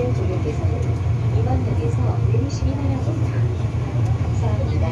지하철역에서는 2번역에서 내리시기 바랍니다. 감사합니다.